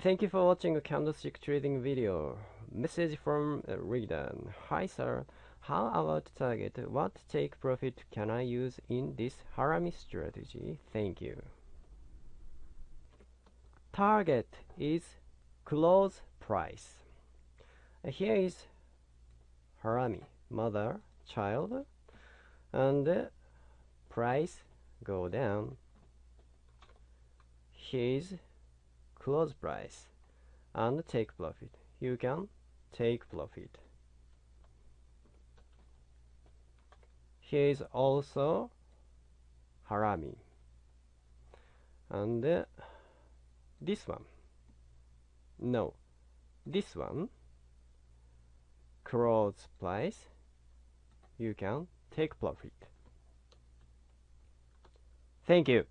Thank you for watching a candlestick trading video. Message from uh, reader. Hi sir, how about target? What take profit can I use in this harami strategy? Thank you. Target is close price. Uh, Here is harami, mother, child, and uh, price go down. Here is close price and take profit. You can take profit. Here is also harami. And uh, this one. No, this one. Close price. You can take profit. Thank you.